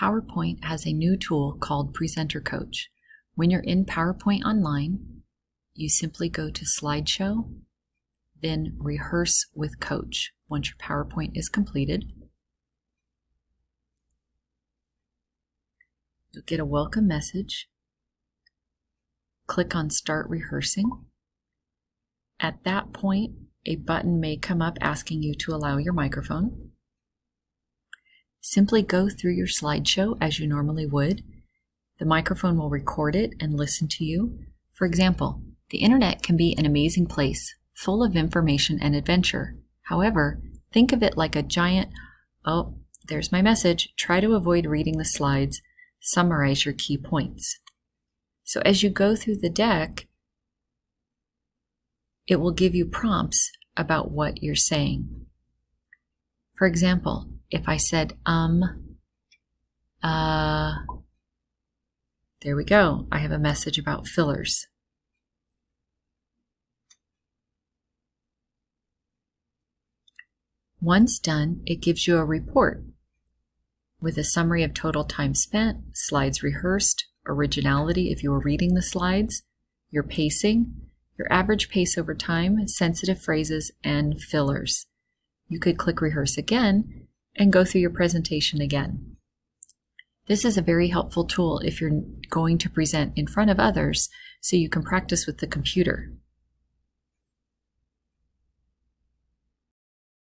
PowerPoint has a new tool called Presenter Coach. When you're in PowerPoint Online, you simply go to Slideshow, then Rehearse with Coach once your PowerPoint is completed. You'll get a welcome message. Click on Start Rehearsing. At that point, a button may come up asking you to allow your microphone. Simply go through your slideshow as you normally would. The microphone will record it and listen to you. For example, the internet can be an amazing place, full of information and adventure. However, think of it like a giant, oh, there's my message. Try to avoid reading the slides. Summarize your key points. So as you go through the deck, it will give you prompts about what you're saying. For example, if I said um, uh, there we go. I have a message about fillers. Once done, it gives you a report with a summary of total time spent, slides rehearsed, originality if you were reading the slides, your pacing, your average pace over time, sensitive phrases, and fillers. You could click rehearse again and go through your presentation again. This is a very helpful tool if you're going to present in front of others so you can practice with the computer.